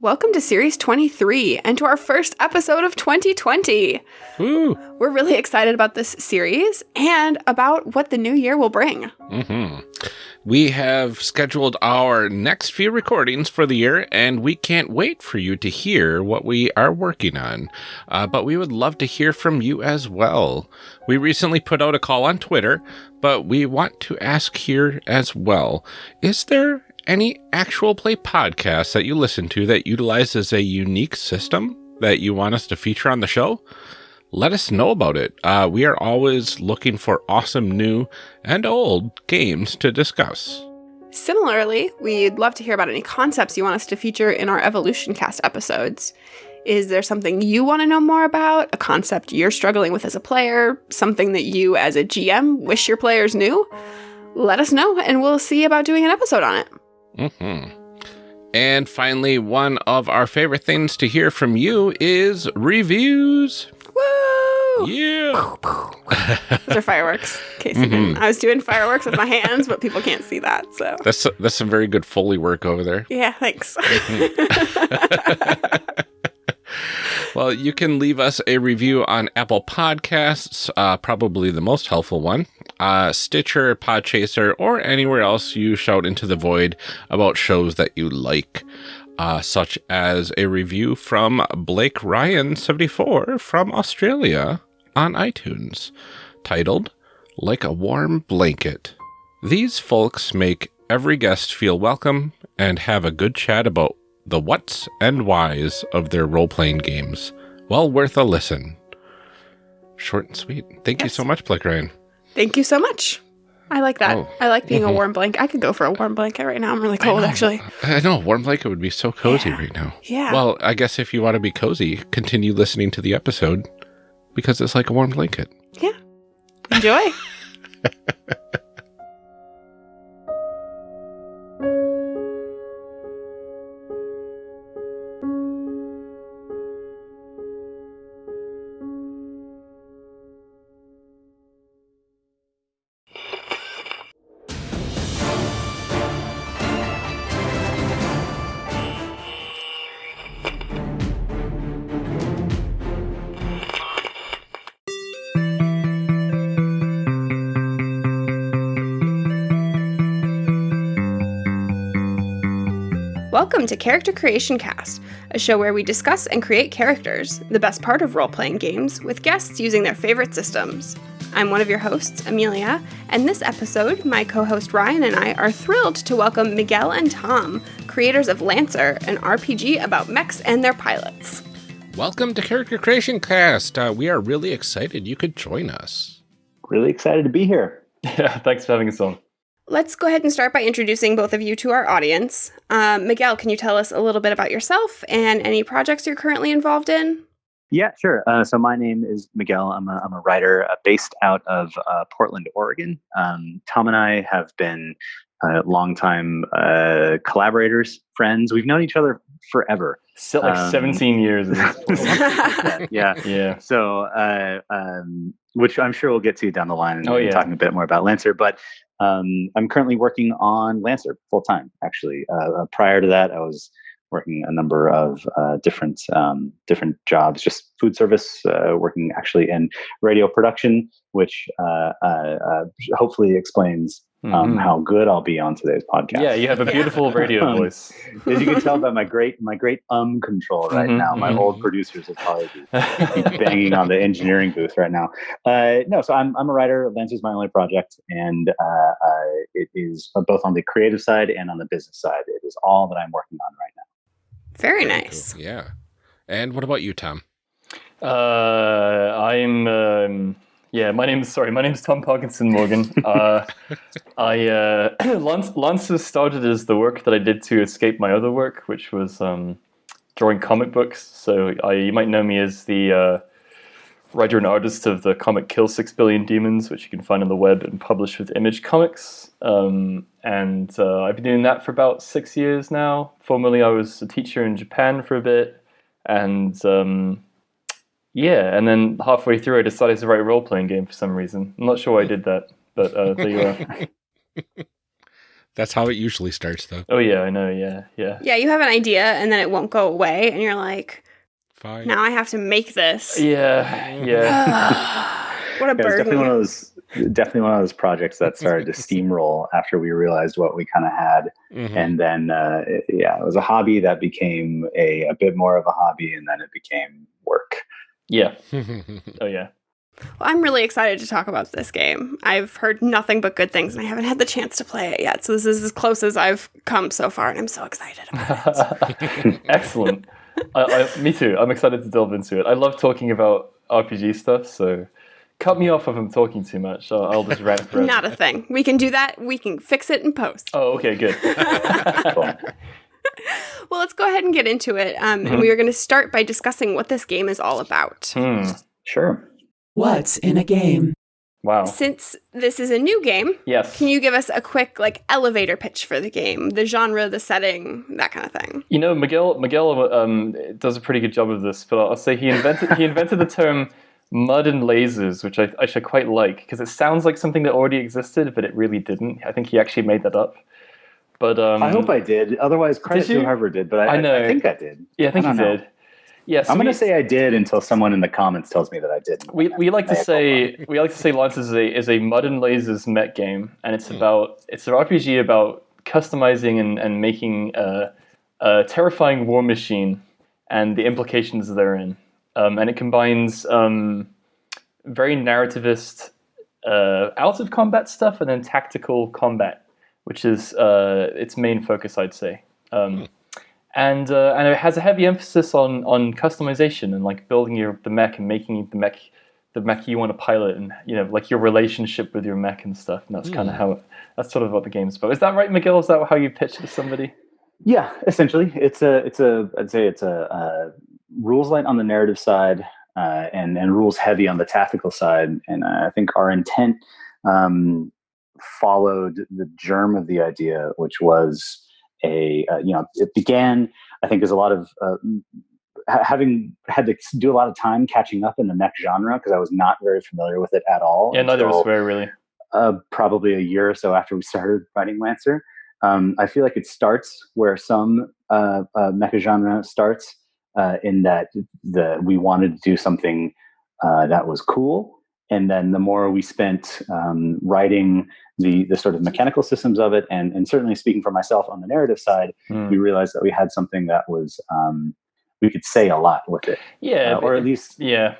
Welcome to Series 23 and to our first episode of 2020. Woo. We're really excited about this series and about what the new year will bring. hmm We have scheduled our next few recordings for the year, and we can't wait for you to hear what we are working on. Uh, but we would love to hear from you as well. We recently put out a call on Twitter, but we want to ask here as well Is there any actual play podcast that you listen to that utilizes a unique system that you want us to feature on the show? Let us know about it. Uh, we are always looking for awesome new and old games to discuss. Similarly, we'd love to hear about any concepts you want us to feature in our Evolution Cast episodes. Is there something you want to know more about? A concept you're struggling with as a player? Something that you, as a GM, wish your players knew? Let us know, and we'll see about doing an episode on it. Hmm And finally, one of our favorite things to hear from you is reviews. Woo! Yeah. Those are fireworks. Case you didn't. I was doing fireworks with my hands, but people can't see that. So, That's that's some very good Foley work over there. yeah, thanks. Well, you can leave us a review on Apple Podcasts, uh, probably the most helpful one, uh, Stitcher, Podchaser, or anywhere else you shout into the void about shows that you like, uh, such as a review from Blake Ryan74 from Australia on iTunes, titled Like a Warm Blanket. These folks make every guest feel welcome and have a good chat about the whats and whys of their role playing games. Well worth a listen. Short and sweet. Thank you so much, Blake Ryan. Thank you so much. I like that. Oh. I like being a Mhm. warm blanket. I could go for a warm blanket right now. I'm really cold, actually. I know, a warm blanket would be so cozy Yeah. right now. Yeah. Well, I guess if you want to be cozy, continue listening to the episode because it's like a warm blanket. Yeah. Enjoy. Welcome to Character Creation Cast, a show where we discuss and create characters, the best part of role playing games, with guests using their favorite systems. I'm one of your hosts, Amelia, and this episode, my co host Ryan and I are thrilled to welcome Miguel and Tom, creators of Lancer, an RPG about mechs and their pilots. Welcome to Character Creation Cast. Uh, we are really excited you could join us. Really excited to be here. Yeah, thanks for having us on. Let's go ahead and start by introducing both of you to our audience. Um, Miguel, can you tell us a little bit about yourself and any projects you're currently involved in? Yeah, sure. Uh, so my name is Miguel. I'm a, I'm a writer uh, based out of uh, Portland, Oregon. Um, Tom and I have been uh, longtime uh, collaborators, friends. We've known each other forever. Still like Um, 17 years. at this point. yeah, yeah. yeah. So, uh, um, which I'm sure we'll get to down the line and Oh, yeah. talking a bit more about Lancer. But um, I'm currently working on Lancer full time. Actually, uh, uh, prior to that, I was working a number of uh, different um, different jobs, just food service, uh, working actually in radio production, which uh, uh, hopefully explains um, Mhm. how good I'll be on today's podcast. Yeah, you have a beautiful radio Um, voice. As you can tell by my great my great um control right Mhm, now, my mhm. old producers will probably be be banging on the engineering booth right now. Uh, no, so I'm I'm a writer. Lancer's my only project, and uh, uh, it is both on the creative side and on the business side. It is all that I'm working on right now. Very Very nice. cool. Yeah. And what about you, Tom? Uh, I'm. Um, yeah, my name's sorry. My name's Tom Parkinson Morgan. Uh, I uh, Lance, Lancer started as the work that I did to escape my other work, which was um, drawing comic books. So I, you might know me as the uh, writer and artist of the comic Kill Six Billion Demons, which you can find on the web and published with Image Comics. Um, and uh, I've been doing that for about six years now. Formerly, I was a teacher in Japan for a bit, and um, yeah, and then halfway through, I decided to write a role playing game for some reason. I'm not sure why I did that, but uh, there you are. That's how it usually starts, though. Oh yeah, I know. Yeah, yeah. Yeah, you have an idea and then it won't go away, and you're like, Fine. now I have to make this. Yeah, yeah. what a Yeah, it was burden. definitely one of those definitely one of those projects that started to steamroll after we realized what we kind of had Mhm. and then uh, it- yeah it was a hobby that became a, a bit more of a hobby and then it became work yeah. Oh yeah. Well, I'm really excited to talk about this game. I've heard nothing but good things, and I haven't had the chance to play it yet. So this is as close as I've come so far, and I'm so excited about it. Excellent. I, I, me too. I'm excited to delve into it. I love talking about RPG stuff, so cut me off if I'm talking too much. I'll, I'll just rant forever. Not a thing. We can do that. We can fix it in post. Oh, okay, good. Cool. Well, let's go ahead and get into it. Um, Mm-hmm. And we are going to start by discussing what this game is all about. Hmm. sure What's in a game? Wow. Since this is a new game, Yes. can you give us a quick like elevator pitch for the game, the genre, the setting, that kind of thing? You know, Miguel Miguel um, does a pretty good job of this, but I'll say he invented he invented the term mud and lasers, which I, I should quite like because it sounds like something that already existed, but it really didn't. I think he actually made that up. But um, i hope i did otherwise credit Did you? to whoever did but i, I know. I think i did yeah, I think I don't know. did. Yes, i'm going to say i did until someone in the comments tells me that i didn't we, we like to say we like to say Lancer is a is a mud and lasers mech game, and it's about it's an RPG about customizing and and making a, a terrifying war machine and the implications therein, um, and it combines um, very narrativist uh, out of combat stuff and then tactical combat, which is uh, its main focus, I'd say. Um, and uh, and it has a heavy emphasis on on customization and like building your the mech and making the mech the mech you want to pilot and you know like your relationship with your mech and stuff. And that's kind of how it, that's sort of what the game's about. Is that right, Miguel? Is that how you pitch to somebody? Yeah, essentially, it's a it's a I'd say it's a, uh rules light on the narrative side uh, and and rules heavy on the tactical side. And uh, I think our intent um, followed the germ of the idea, which was a uh, you know it began I think as a lot of uh, having had to do a lot of time catching up in the mech genre because I was not very familiar with it at all. Yeah, neither was very really. uh, probably a year or so after we started writing Lancer. Um, I feel like it starts where some uh, uh, mecha genre starts, uh, in that the we wanted to do something uh, that was cool, and then the more we spent um, writing the the sort of mechanical systems of it, and and certainly speaking for myself on the narrative side, Hmm. we realized that we had something that was um, we could say a lot with it, Yeah, uh, or at least yeah,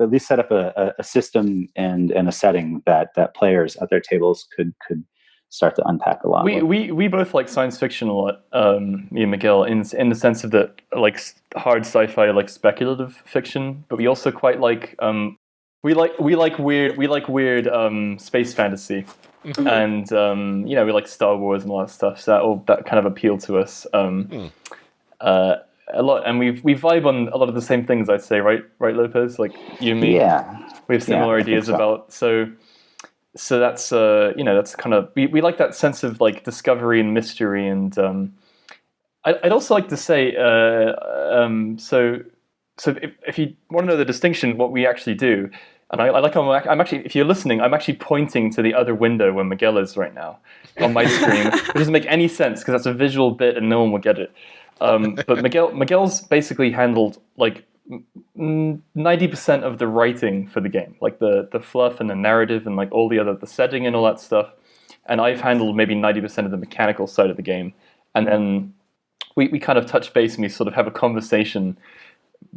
at least set up a, a, system and and a setting that that players at their tables could could start to unpack a lot. we, we we both like science fiction a lot. Um, me and Miguel, in in the sense of that like hard sci-fi, like speculative fiction, but we also quite like um, we like we like weird we like weird um, space fantasy, and um, you know we like Star Wars and all that stuff. So that all that kind of appealed to us. Um, Hmm. uh, a lot, and we we vibe on a lot of the same things. I'd say, right, right, Lopez, like you and me. yeah, we have similar I think ideas so. about so so that's uh you know that's kind of we, we like that sense of like discovery and mystery and um I, i'd also like to say uh um so so if, if you want to know the distinction what we actually do and I, I like I'm, I'm actually if you're listening i'm actually pointing to the other window where miguel is right now on my screen it doesn't make any sense because that's a visual bit and no one will get it um, but miguel miguel's basically handled like ninety percent of the writing for the game, like the the fluff and the narrative and like all the other the setting and all that stuff. And I've handled maybe ninety percent of the mechanical side of the game, and then we, we kind of touch base and we sort of have a conversation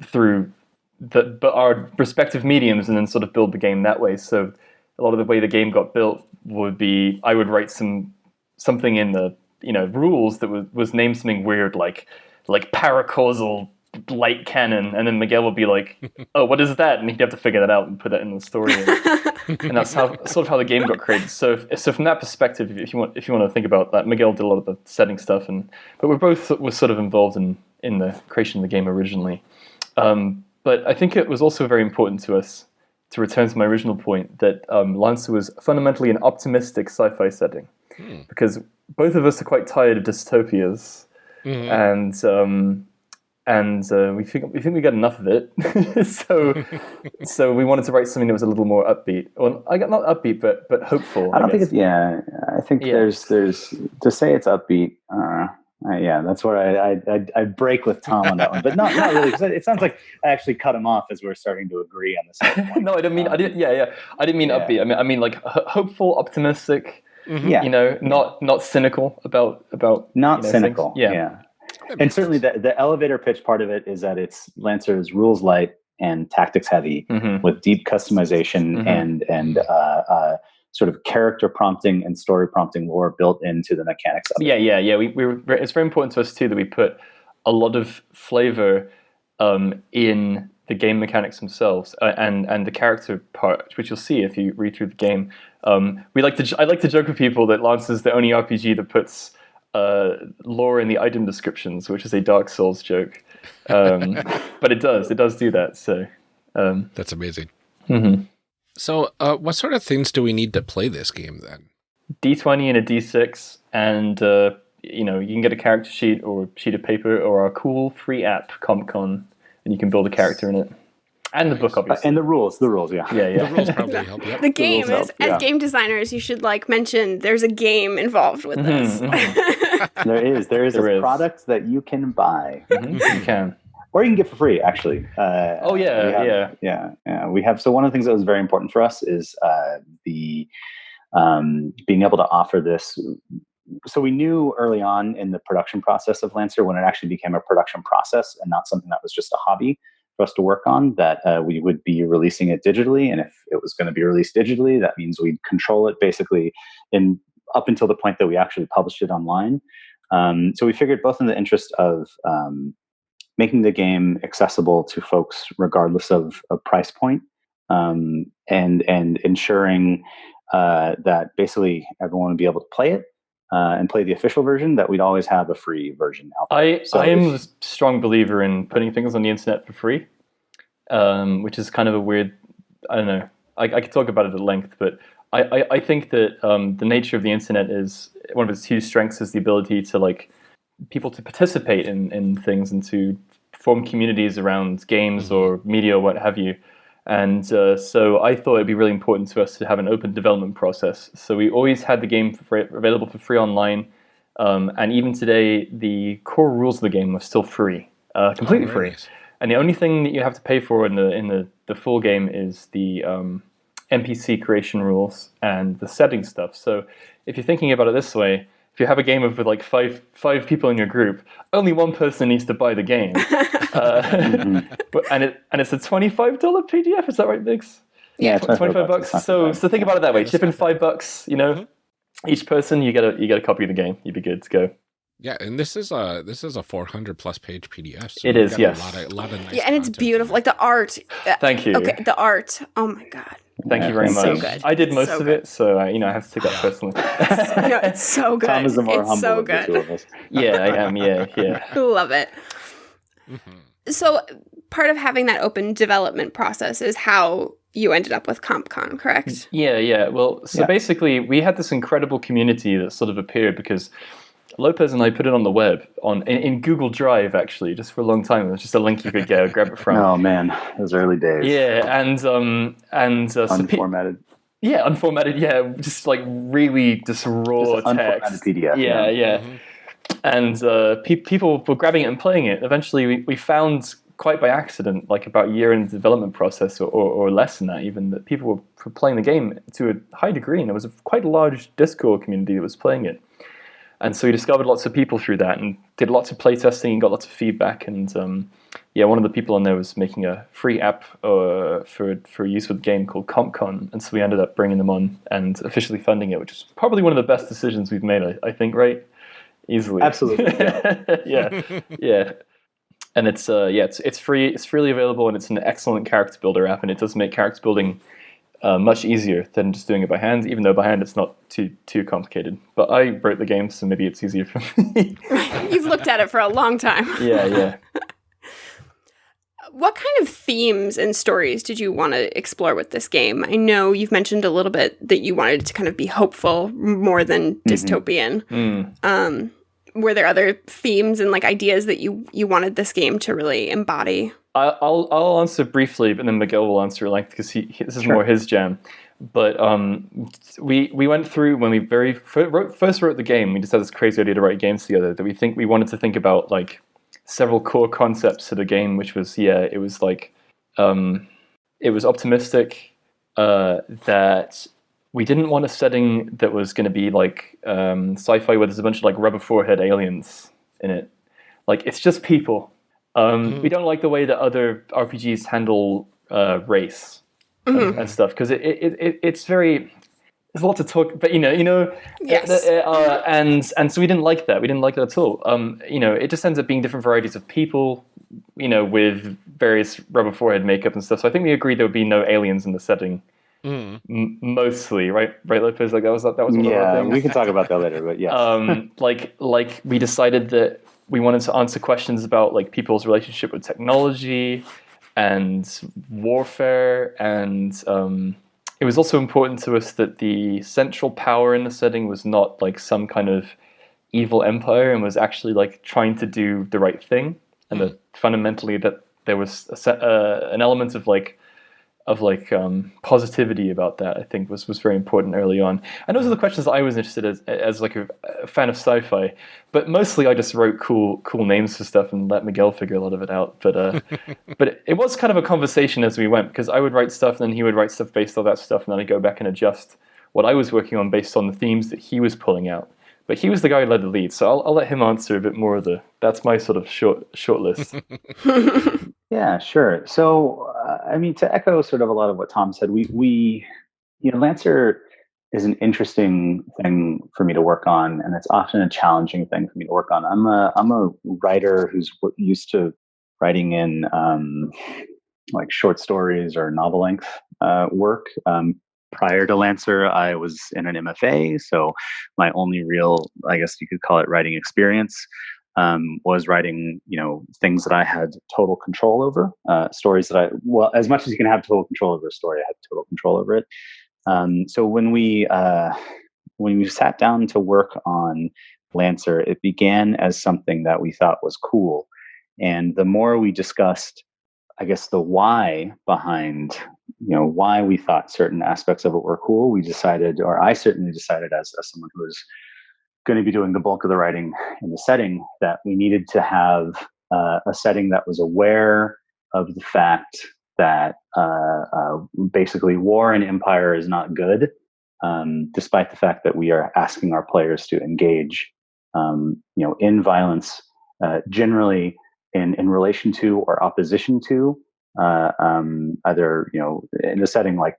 through the but our respective mediums, and then sort of build the game that way. So a lot of the way the game got built would be I would write some something in the you know rules that was was named something weird like like paracausal light cannon, and then Miguel would be like, "Oh, what is that?" And he'd have to figure that out and put that in the story. and that's how sort of how the game got created. So, if, so from that perspective, if you want if you want to think about that, Miguel did a lot of the setting stuff, and but we're both were sort of involved in in the creation of the game originally. Um, but I think it was also very important to us to return to my original point that um, Lancer was fundamentally an optimistic sci-fi setting because both of us are quite tired of dystopias Mhm. and um, and uh, we think we think we got enough of it. so so we wanted to write something that was a little more upbeat. Well, I got not upbeat, but but hopeful. I don't think it's yeah. I think Yeah. there's there's to say it's upbeat. Uh, uh, yeah, that's where I, I I I break with Tom on that one, but not not really. 'cause it sounds like I actually cut him off as we are starting to agree on this. no, I didn't mean. I didn't. Yeah, yeah. I didn't mean Yeah. upbeat. I mean, I mean like ho- hopeful, optimistic. Yeah, You know, not not cynical about about not you know, cynical. things. Yeah. yeah. and certainly the, the elevator pitch part of it is that it's Lancer's rules light and tactics heavy hmm with deep customization Mhm. and and uh, uh, sort of character prompting and story prompting lore built into the mechanics of it. Yeah, yeah, yeah. We, we were, it's very important to us too that we put a lot of flavor um, in the game mechanics themselves uh, and and the character part, which you'll see if you read through the game. Um, we like to j- I like to joke with people that Lancer is the only RPG that puts uh, lore in the item descriptions, which is a Dark Souls joke. Um, but it does, it does do that. So. Um, That's amazing. mhm. So, uh, what sort of things do we need to play this game then? D20 and a D6, and uh, you know you can get a character sheet or a sheet of paper or our cool free app CompCon, and you can build a character in it, and the book Uh, obviously. and the rules, the rules, yeah. yeah, yeah. The rules probably help. Yep. The game rules is, help, as yeah. game designers, you should like mention there's a game involved with this. Mhm, There is, there is There a is. product that you can buy, Mhm, you can. Or you can get for free. Actually, uh, Oh, yeah, have- yeah. yeah, yeah. We have so one of the things that was very important for us is uh, the um, being able to offer this. So we knew early on in the production process of Lancer when it actually became a production process and not something that was just a hobby for us to work on that uh, we would be releasing it digitally and if it was going to be released digitally that means we'd control it basically in up until the point that we actually published it online um, so we figured both in the interest of um, making the game accessible to folks regardless of, of price point um, and and ensuring uh, that basically everyone would be able to play it uh, and play the official version that we'd always have a free version out there. I So I am if- a strong believer in putting things on the internet for free, um, which is kind of a weird. I don't know. I, I could talk about it at length, but I, I, I think that um, the nature of the internet is one of its huge strengths is the ability to like people to participate in, in things and to form communities around games or media or what have you. And uh, so I thought it'd be really important to us to have an open development process. So we always had the game for free, available for free online. Um, and even today, the core rules of the game are still free, uh, completely Oh, free. nice. And the only thing that you have to pay for in the in the, the full game is the um, NPC creation rules and the setting stuff. So if you're thinking about it this way, if you have a game of with like five five people in your group, only one person needs to buy the game. uh, but, and it and it's a twenty five dollar PDF. Is that right, Biggs? yeah, 25 bucks. So, so think about it that way. Chip in five bucks, you know, each person, you get a you get a copy of the game. You'd be good to go. Yeah, and this is a this is a 400 plus page PDF. So It we've is, got yes. A lot of, a lot of nice yeah, and it's beautiful. Like the art. uh, Thank you. Okay, the art. Oh my god. Thank you very It's much. so good. I did most So of good. it, so uh, you know I have to take that personally. No, it's so good. Tom is the more it's humble so of the two of us. yeah, I am. Yeah, yeah. Love it. Mhm. So part of having that open development process is how you ended up with CompCon, correct? Yeah, yeah. Well, so Yeah. basically, we had this incredible community that sort of appeared because Lopez and I put it on the web on in, in Google Drive actually, just for a long time. It was just a link you could get, grab it from. Oh man, those early days. Yeah, and um, and uh, so Unformatted. yeah, unformatted. Yeah, just like really just raw Just an unformatted text. PDF, Yeah, yeah. yeah. Mhm. And uh, pe- people were grabbing it and playing it. Eventually, we, we found quite by accident, like about a year in the development process, or, or, or less than that, even that people were were playing the game to a high degree, and there was a, quite a large Discord community that was playing it. And so we discovered lots of people through that, and did lots of playtesting, and got lots of feedback. And um, yeah, one of the people on there was making a free app uh, for for use with the game called CompCon, and so we ended up bringing them on and officially funding it, which is probably one of the best decisions we've made. I, I think, right? Easily, Absolutely, yeah, yeah. And it's uh, yeah, it's it's free. It's freely available, and it's an excellent character builder app, and it does make character building uh, much easier than just doing it by hand. Even though by hand it's not too too complicated. But I wrote the game, so maybe it's easier for me. You've looked at it for a long time. yeah, yeah. What kind of themes and stories did you want to explore with this game? I know you've mentioned a little bit that you wanted it to kind of be hopeful more than dystopian. Mm. Um, were there other themes and like ideas that you you wanted this game to really embody? I'll I'll answer briefly, but then Miguel will answer like because he, he this is Sure. more his jam. But um, we we went through when we very wrote, first wrote the game. We just had this crazy idea to write games together. That we think we wanted to think about like several core concepts to the game, which was yeah, it was like um, it was optimistic uh, that we didn't want a setting that was going to be like um, sci-fi where there's a bunch of like rubber forehead aliens in it. Like it's just people. Um, We don't like the way that other RPGs handle uh, race and, and stuff because it, it, it it's very there's a lot to talk. But you know, you know, Yes. uh, and and so we didn't like that. We didn't like that at all. Um, you know, it just ends up being different varieties of people. You know, with various rubber forehead makeup and stuff. So I think we agreed there would be no aliens in the setting. Mm. M- mostly, right? Right, Lopez. Like that was that was one of our Yeah, things we can talk about that later, but yeah. um, like like we decided that we wanted to answer questions about like people's relationship with technology and warfare and um, it was also important to us that the central power in the setting was not like some kind of evil empire and was actually like trying to do the right thing and that fundamentally that there was a, se- uh, an element of like of like um, positivity about that I think was was very important early on. And those are the questions that I was interested as as like a, a fan of sci-fi. But mostly I just wrote cool cool names for stuff and let Miguel figure a lot of it out. But uh, but it, it was kind of a conversation as we went because I would write stuff and then he would write stuff based on that stuff and then I'd go back and adjust what I was working on based on the themes that he was pulling out. But he was the guy who led the lead so I'll, I'll let him answer a bit more of the that's my sort of short short list. Yeah, sure. So, uh, I mean, to echo sort of a lot of what Tom said, we we you know, Lancer is an interesting thing for me to work on, and it's often a challenging thing for me to work on. I'm a I'm a writer who's used to writing in um, like short stories or novel length uh, work. Um, prior to Lancer, I was in an MFA, so my only real, I guess you could call it, writing experience um, was writing, you know, things that I had total control over, uh, stories that I, well, as much as you can have total control over a story, I had total control over it. Um, so when we uh, when we sat down to work on Lancer, it began as something that we thought was cool, and the more we discussed, I guess the why behind, you know, why we thought certain aspects of it were cool, we decided, or I certainly decided, as, as someone who was going to be doing the bulk of the writing in the setting, that we needed to have uh, a setting that was aware of the fact that uh, uh, basically war and empire is not good, um, despite the fact that we are asking our players to engage, um, you know, in violence, uh, generally in in relation to or opposition to uh, um, either you know in a setting like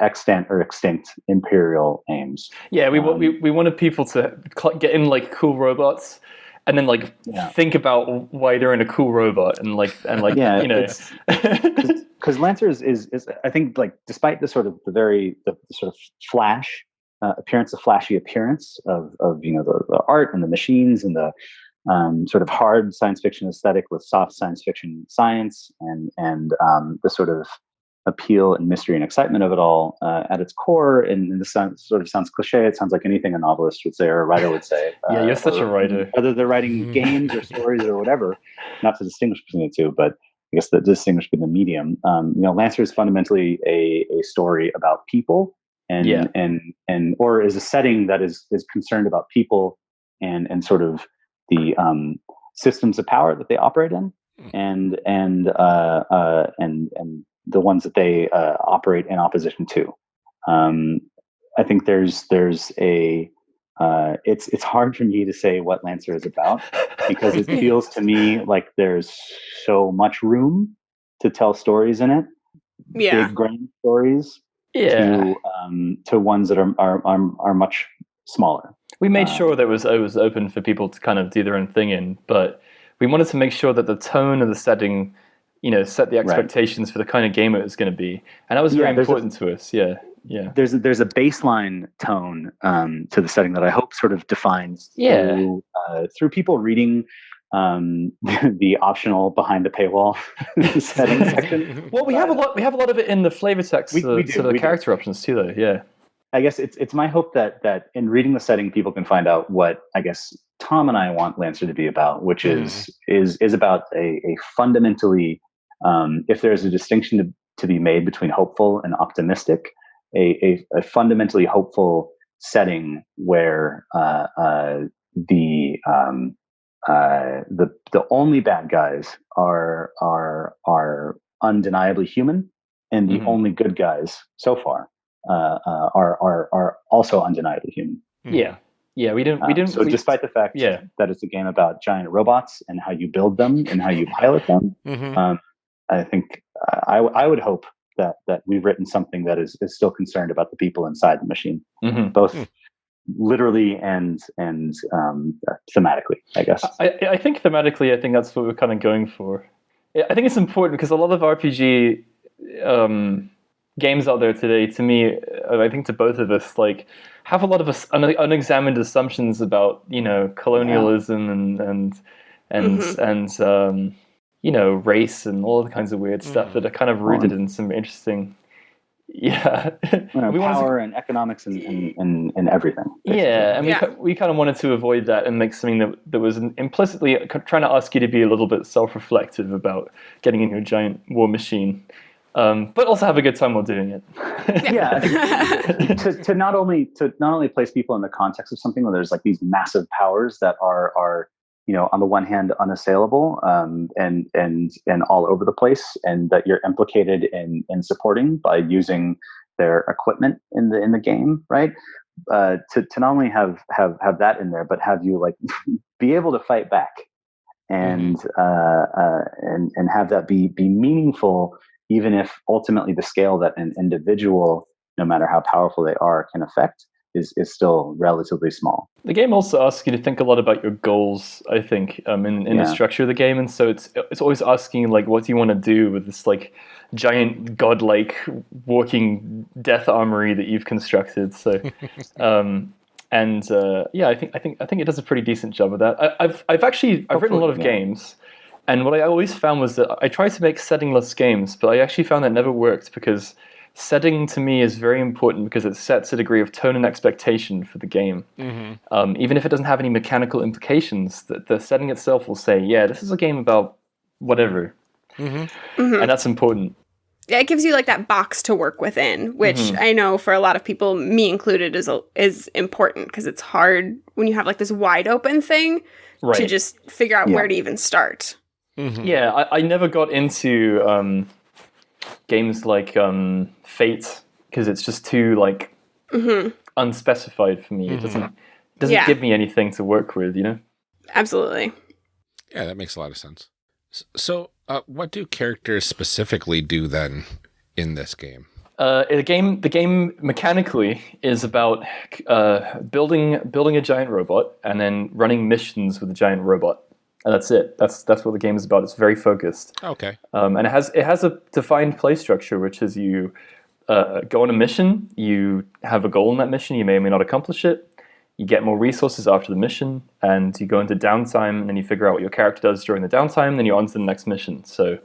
extant or extinct imperial aims. Yeah, we, Um, we we wanted people to get in like cool robots, and then like Yeah. think about why they're in a cool robot, and like and like yeah, you know, because Lancer is, is is I think like despite the sort of the very the, the sort of flash uh, appearance, the flashy appearance of of you know the, the art and the machines and the um, sort of hard science fiction aesthetic with soft science fiction science and and um, the sort of appeal and mystery and excitement of it all uh, at its core and this sounds, sort of sounds cliche it sounds like anything a novelist would say or a writer would say Yeah, uh, you're such a writer. whether they're writing games or stories or whatever not to distinguish between the two but I guess the distinguish between the medium. Um, you know, Lancer is fundamentally a, a story about people and Yeah. and and or is a setting that is is concerned about people and and sort of the um, systems of power that they operate in and and uh, uh, and and the ones that they uh, operate in opposition to. Um, I think there's there's a uh, it's it's hard for me to say what Lancer is about because it feels to me like there's so much room to tell stories in it, Yeah. big grand stories yeah. to um, to ones that are are are, are much smaller. We made uh, sure that it was it was open for people to kind of do their own thing in, but we wanted to make sure that the tone of the setting, you know, set the expectations for the kind of game it was going to be, and that was very Yeah, a- important to us. Yeah, yeah, There's a, there's a baseline tone um, to the setting that I hope sort of defines Yeah. through, uh, through people reading um, the optional behind the paywall setting section. Well, we have a lot. We have a lot of it in the flavor text We- we do, to the we do. character options too, though. Yeah, I guess it's it's my hope that that in reading the setting, people can find out what I guess Tom and I want Lancer to be about, which is is is about a, a fundamentally, um, if there is a distinction to, to be made between hopeful and optimistic, a, a, a fundamentally hopeful setting where uh, uh, the um, uh, the the only bad guys are are are undeniably human, and the Mhm. only good guys so far uh, uh, are are are also undeniably human. Hmm. Yeah, yeah. We didn't. We Um, didn't. so we- despite the fact yeah. that it's a game about giant robots and how you build them and how you pilot them, Mhm. um, I think I I would hope that that we've written something that is is still concerned about the people inside the machine, Mhm. both Hmm. literally and and um, uh, thematically. I guess. I, I think thematically, I think that's what we're kind of going for. I I think it's important because a lot of RPG um, games out there today, to me, uh, I think to both of us, like have a lot of un- unexamined assumptions about you know colonialism and and and Mhm. and um, you know race and all the kinds of weird stuff Mhm. that are kind of rooted in some interesting. Yeah, You know, we wanted to- power and economics and and, and, and everything. basically. yeah, and Yeah. we, we kind of wanted to avoid that and make something that, that was implicitly trying to ask you to be a little bit self reflective about getting in your giant war machine, um, but also have a good time while doing it. Yeah, to, to not only to not only place people in the context of something where there's like these massive powers that are are you know on the one hand unassailable um, and and and all over the place and that you're implicated in in supporting by using their equipment in the in the game right? Uh, to to not only have have have that in there but have you like be able to fight back and uh, uh, and and have that be be meaningful even if ultimately the scale that an individual no matter how powerful they are can affect is is still relatively small The game also asks you to think a lot about your goals. I think um, in in the structure of the game, and so it's it's always asking like, what do you want to do with this like giant godlike walking death armory that you've constructed? So, um, and uh, yeah, I think I think I think it does a pretty decent job of that. I, I've I've actually I've written a lot of yeah. games. And what I always found was that I tried to make settingless games, but I actually found that never worked because setting to me is very important because it sets a degree of tone and expectation for the game Mhm. um, even if it doesn't have any mechanical implications, the, the setting itself will say, yeah, this is a game about whatever. Mhm. Mhm. And that's important. Yeah, it gives you like that box to work within, which Mhm. I know for a lot of people, me included, is a, is important because it's hard when you have like this wide open thing to just figure out Yeah. where to even start. Mhm. yeah, I, I never got into um, games like um, Fate because it's just too like hmm unspecified for me. It Mhm. doesn't doesn't Yeah. give me anything to work with, you know? Absolutely. Yeah, that makes a lot of sense. So, uh, what do characters specifically do then in this game? Uh, the game, the game mechanically is about uh, building building a giant robot and then running missions with a giant robot, and that's it. That's that's what the game is about. It's very focused, Okay. um, and it has it has a defined play structure, which is you uh, go on a mission, you have a goal in that mission, you may or may not accomplish it. You get more resources after the mission, and you go into downtime, and then you figure out what your character does during the downtime. Then you're on to the next mission. So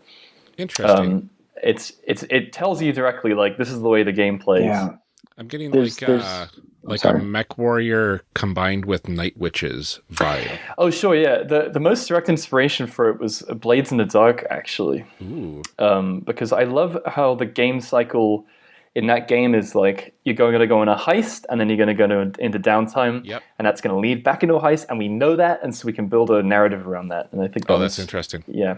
Interesting. um, it's it's it tells you directly like this is the way the game plays. I'm getting there's- like there's- uh, like a mech warrior combined with night witches vibe. Oh, sure, yeah. The the most direct inspiration for it was Blades in the Dark, actually, Ooh. um, because I love how the game cycle in that game is like you're going to go on a heist, and then you're going to go to, into downtime, Yep. and that's going to lead back into a heist, and we know that, and so we can build a narrative around that. And I think Oh, that's was- interesting. Yeah,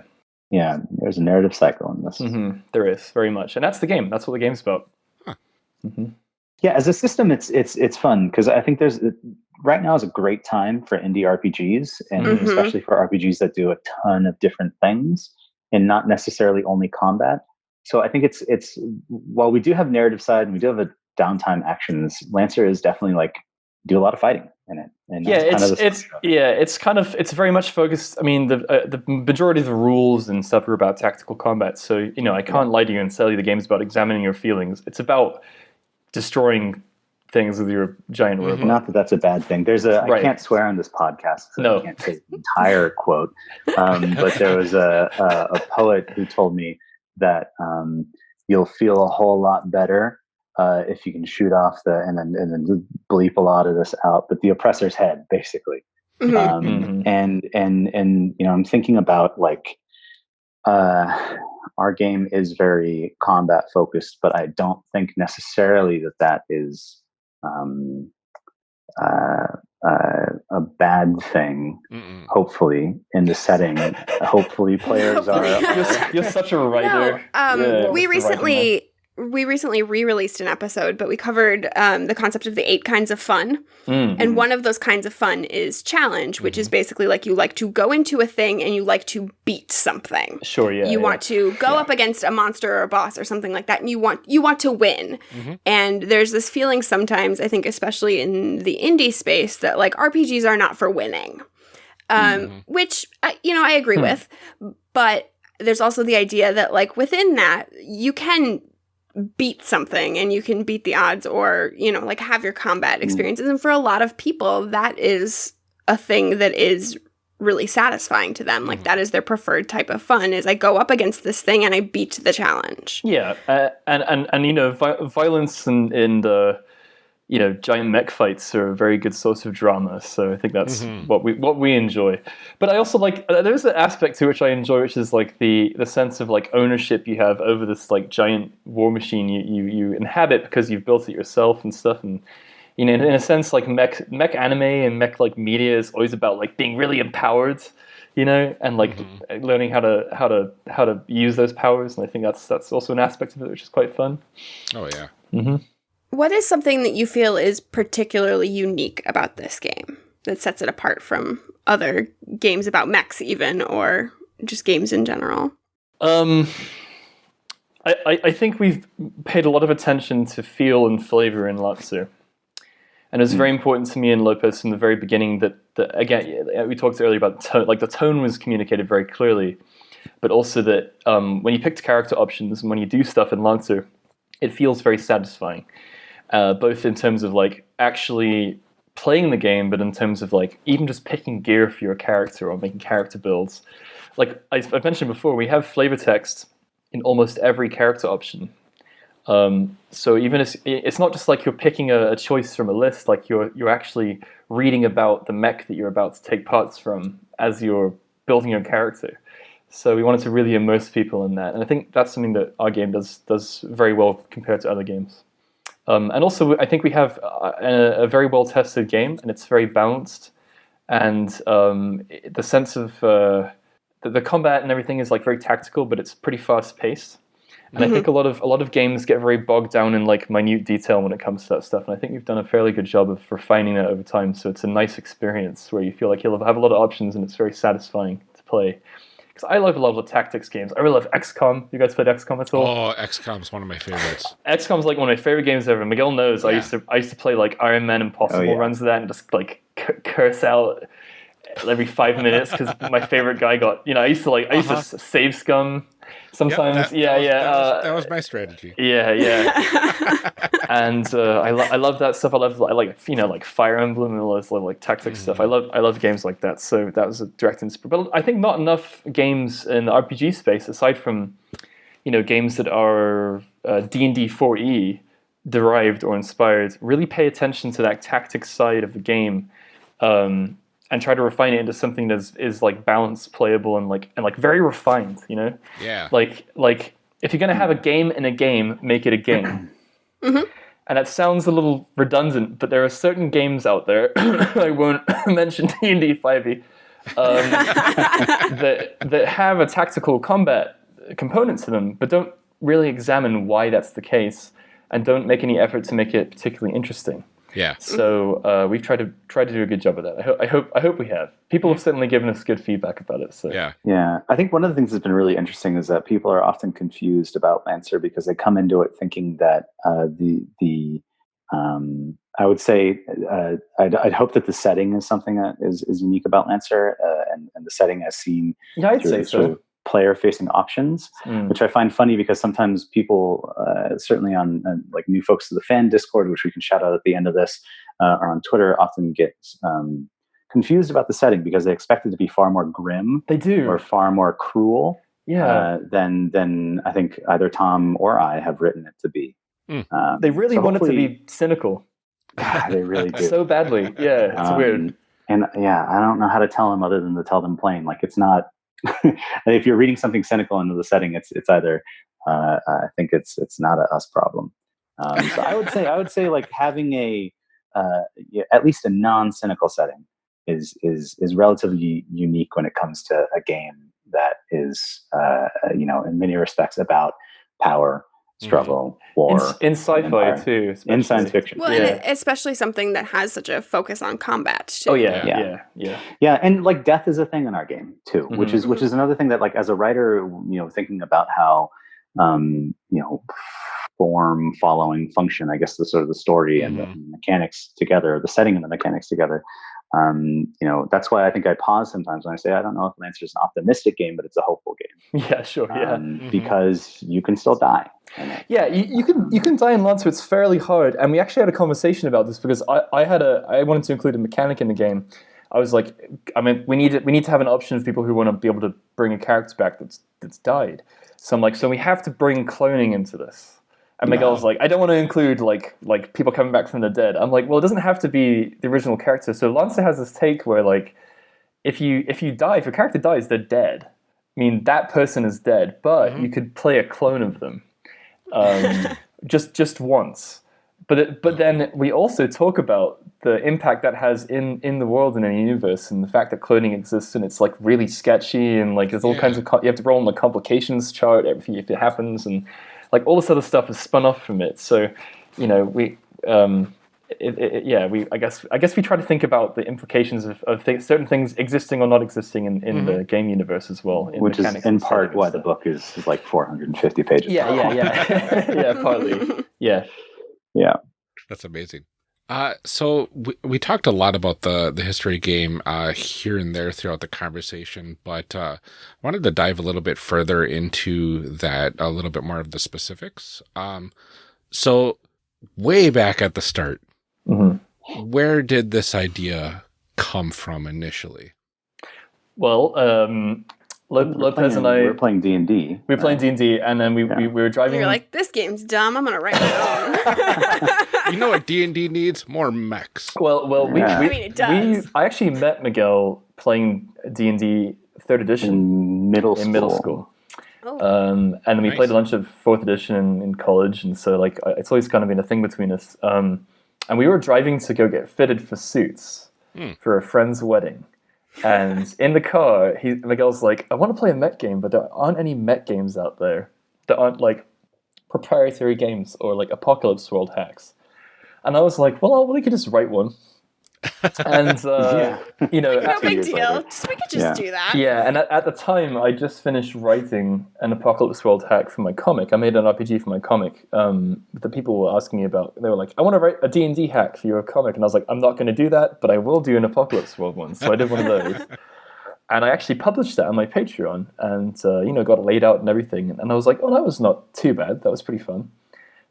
yeah there's a narrative cycle in this hmm there is very much, and that's the game. That's what the game's about. Huh. hmm yeah as a system it's it's it's fun because i think there's right now is a great time for indie rpgs and Mhm. especially for rpgs that do a ton of different things and not necessarily only combat so i think it's it's while we do have narrative side and we do have a downtime actions lancer is definitely like do a lot of fighting in it and yeah, that's kind it's of it's yeah, it's kind of it's very much focused. I mean, the uh, the majority of the rules and stuff are about tactical combat. So you know, I can't lie to you and tell you the game's about examining your feelings. It's about destroying things with your giant robot. not that that's a bad thing there's a Right. i can't swear on this podcast so No. i can't say the entire quote um, but there was a, a, a poet who told me that um, you'll feel a whole lot better uh, if you can shoot off the and then and then bleep a lot of this out, but the oppressor's head, basically. Mhm. Um, Mhm. And and and you know, I'm thinking about like uh, our game is very combat focused, but I don't think necessarily that that is um, uh, uh, a bad thing. Mm-mm. Hopefully, in the setting, hopefully players are. Hopefully. You're, you're such a writer. No, um, Yeah, we what's the writing recently we recently re-released an episode, but we covered um, the concept of the eight kinds of fun, Mm. and one of those kinds of fun is challenge, which is basically like you like to go into a thing and you like to beat something. Sure, yeah. you yeah. want to go up against a monster or a boss or something like that, and you want you want to win. Mhm. And there's this feeling sometimes, I think, especially in the indie space, that like RPGs are not for winning, um, Mhm. which uh, you know I agree Hmm. with, but there's also the idea that like within that you can beat something and you can beat the odds or you know like have your combat Mm. experiences and for a lot of people that is a thing that is really satisfying to them like Mhm. that is their preferred type of fun is i go up against this thing and i beat the challenge Yeah, uh, and and and you know, vi- violence and in the you know giant mech fights are a very good source of drama. So I think that's Mhm. what we what we enjoy. But I also like uh, there's an aspect to which I enjoy, which is like the the sense of like ownership you have over this like giant war machine you you, you inhabit because you've built it yourself and stuff and. You know, in, in a sense, like mech, mech anime and mech like media is always about like being really empowered, you know, and like Mhm. learning how to how to how to use those powers. And I think that's that's also an aspect of it which is quite fun. Oh yeah. Mm-hmm. What is something that you feel is particularly unique about this game that sets it apart from other games about mechs even or just games in general? Um, I, I, I think we've paid a lot of attention to feel and flavor in Lancer. And it was very important to me and Lopez from the very beginning that, that again, we talked earlier about the tone, like the tone was communicated very clearly, but also that um, when you picked character options and when you do stuff in Lancer, it feels very satisfying, uh, both in terms of like actually playing the game, but in terms of like even just picking gear for your character or making character builds. Like I, I've mentioned before, we have flavor text in almost every character option. Um, so even it's not just like you're picking a, a choice from a list, like you're you're actually reading about the mech that you're about to take parts from as you're building your character. So we wanted to really immerse people in that, and I think that's something that our game does does very well compared to other games. Um, and also, I think we have a, a very well tested game, and it's very balanced, and um, the sense of uh, the, the combat and everything is like very tactical, but it's pretty fast paced. And I think a lot of a lot of games get very bogged down in like minute detail when it comes to that stuff. And I think we've done a fairly good job of refining that over time. So it's a nice experience where you feel like you'll have a lot of options and it's very satisfying to play. Because I love a lot of the tactics games. I really love XCOM. You guys played XCOM at all? Oh, XCOM's one of my favorites. XCOM's like one of my favorite games ever. Miguel knows I used to I used to play like Iron Man Impossible yeah. runs of that and just like c- curse out every five minutes because my favorite guy got you know I used to like I used Uh-huh. to save scum Yep, sometimes that- yeah that was- yeah That was, uh, that was my strategy. yeah yeah and uh, I, lo- I love that stuff. I love I like you know like Fire Emblem and all this little, like tactics stuff. I love I love games like that. So that was a direct inspiration. But I think not enough games in the RPG space, aside from you know games that are uh, D and D 4e derived or inspired, really pay attention to that tactics side of the game. Um, and try to refine it into something that is, is like balanced, playable, and like and like very refined. You know, Yeah. like like if you're gonna have a game in a game, make it a game. Mhm. And that sounds a little redundant, but there are certain games out there. I won't mention D and D five E. Um, that that have a tactical combat component to them, but don't really examine why that's the case, and don't make any effort to make it particularly interesting. Yeah. So uh, we've tried to try to do a good job of that. I, ho- I hope I hope we have. People have certainly given us good feedback about it. So Yeah. Yeah, I think one of the things that's been really interesting is that people are often confused about Lancer because they come into it thinking that uh, the the um, I would say uh, I'd, I'd hope that the setting is something that is, is unique about Lancer, uh, and, and the setting as seen yeah, I'd say through sort so. Of player-facing options, Mm. which I find funny because sometimes people, uh, certainly on uh, like new folks to the fan Discord, which we can shout out at the end of this, uh, or on Twitter, often get um, confused about the setting because they expect it to be far more grim They do. or far more cruel yeah. uh, than than I think either Tom or I have written it to be. Um, They really so wanted to be cynical God, they really do. so badly. Yeah, it's Um, weird. And yeah, I don't know how to tell them other than to tell them plain. Like it's not. if you're reading something cynical into the setting, it's it's either. Uh, I think it's it's not a us problem. Um, so I would say I would say like having a uh, at least a non-cynical setting is is is relatively unique when it comes to a game that is uh, you know in many respects about power, struggle, In, war, in sci-fi empire. too. in science fiction. Well, Yeah. and especially something that has such a focus on combat. Too. Oh yeah, Yeah. yeah, yeah. yeah and like death is a thing in our game too which Mhm. is which is another thing that like as a writer you know thinking about how um you know form following function i guess the sort of the story and the mechanics together the setting and the mechanics together um you know that's why i think i pause sometimes when i say i don't know if lancer is an optimistic game but it's a hopeful game Yeah, sure. Yeah. um, Mhm. because you can still die. Yeah, you, you can you can die in Lancer. It's fairly hard, and we actually had a conversation about this because I, I had a I wanted to include a mechanic in the game. I was like, I mean, we need we need to have an option of people who want to be able to bring a character back that's that's died. So I'm like, so we have to bring cloning into this. And Miguel's like, I don't want to include like like people coming back from the dead. I'm like, well, it doesn't have to be the original character. So Lancer has this take where like, if you if you die, if your character dies, they're dead. I mean, that person is dead, but you could play a clone of them um, just just once. But it, but then we also talk about the impact that has in in the world and in the universe, and the fact that cloning exists and it's like really sketchy and like there's all Yeah. kinds of you have to roll on the complications chart if it happens and like all this other stuff is spun off from it. So you know we. Um, it, it, it- yeah, we. I guess. I guess we try to think about the implications of, of th- certain things existing or not existing in, in the game universe as well. in which is in part why the book is, is like 450 pages Yeah, long. yeah, yeah, yeah. Partly. Yeah. yeah That's amazing. Uh, so we, we talked a lot about the the history game uh, here and there throughout the conversation, but uh, I wanted to dive a little bit further into that, a little bit more of the specifics. Um, so way back at the start, hmm where did this idea come from initially? Well, um, Lo- We were Lopez playing- and I we were playing D and D. we were playing D and D, and then we, Yeah. we, we were driving. You're like, this game's dumb. I'm gonna write my own. You know what D and D needs? More mechs. well, well, we, Yeah. we, I mean, it does. we I actually met Miguel playing D and D third edition in middle school. in middle school, oh, um, and then we Nice. played a bunch of fourth edition in, in college, and so like it's always kind of been a thing between us. Um, and we were driving to go get fitted for suits Hmm. for a friend's wedding. And in the car, he Miguel's like, I want to play a mech game, but there aren't any mech games out there that aren't like proprietary games or like Apocalypse World hacks. And I was like, well, we could just write one. And uh, you know, no two big deal. Just, we could just Yeah. do that. yeah, and at, at the time, I just finished writing an Apocalypse World hack for my comic. I made an RPG for my comic. Um, the people were asking me about. They were like, "I want to write a D and D hack for your comic," and I was like, "I'm not going to do that, but I will do an Apocalypse World one." So I did one of those, and I actually published that on my Patreon, and uh, you know, got it laid out and everything. And I was like, "Oh, that was not too bad. That was pretty fun."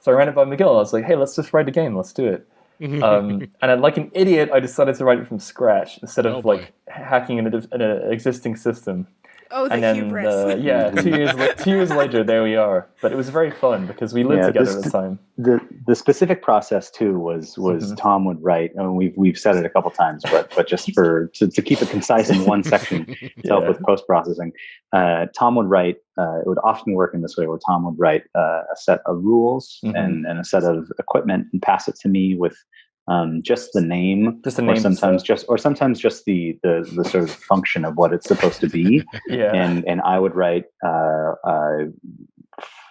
So I ran it by Miguel. I was like, "Hey, let's just write a game. Let's do it." Um, and like an idiot, I decided to write it from scratch instead of Oh, like hacking in, a, in an existing system. Oh, the and then, hubris. uh, yeah, two years la- two years later, there we are. But it was very fun because we lived Yeah, together this- at the time. the the specific process too was was Mhm. Tom would write. and we've we've said it a couple times, but but just for to, to keep it concise in one section to help with post processing, uh, Tom would write. Uh, it would often work in this way, where Tom would write uh, a set of rules Mhm. and and a set of equipment and pass it to me with. Um, just the name, Just the or name and sometimes just, or sometimes just the, the the sort of function of what it's supposed to be. Yeah, and and I would write uh, uh,